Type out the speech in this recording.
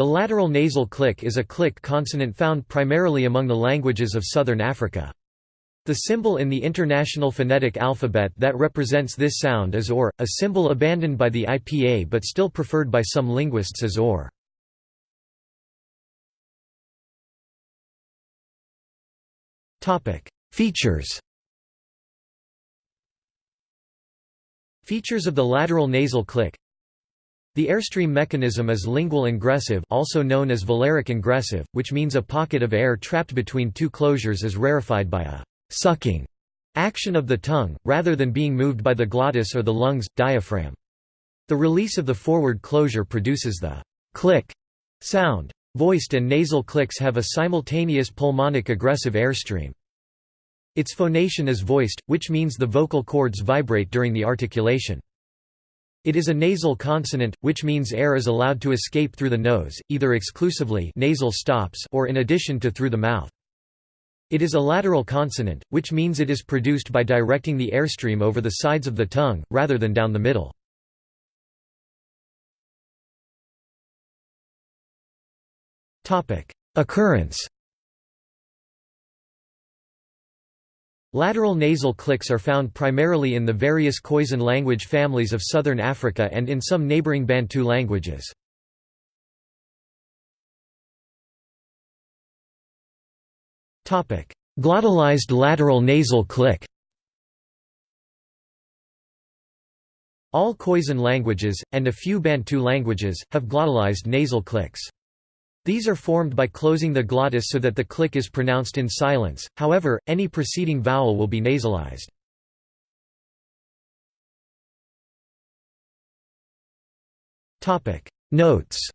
The lateral nasal click is a click consonant found primarily among the languages of southern Africa. The symbol in the International Phonetic Alphabet that represents this sound is OR, a symbol abandoned by the IPA but still preferred by some linguists as OR. Features Features of the lateral nasal click the airstream mechanism is lingual ingressive also known as velaric ingressive, which means a pocket of air trapped between two closures is rarefied by a «sucking» action of the tongue, rather than being moved by the glottis or the lungs, diaphragm. The release of the forward closure produces the «click» sound. Voiced and nasal clicks have a simultaneous pulmonic egressive airstream. Its phonation is voiced, which means the vocal cords vibrate during the articulation. It is a nasal consonant, which means air is allowed to escape through the nose, either exclusively nasal stops or in addition to through the mouth. It is a lateral consonant, which means it is produced by directing the airstream over the sides of the tongue, rather than down the middle. Occurrence Lateral nasal clicks are found primarily in the various Khoisan language families of southern Africa and in some neighboring Bantu languages. Glottalized lateral nasal click All Khoisan languages, and a few Bantu languages, have glottalized nasal clicks. These are formed by closing the glottis so that the click is pronounced in silence, however, any preceding vowel will be nasalized. Notes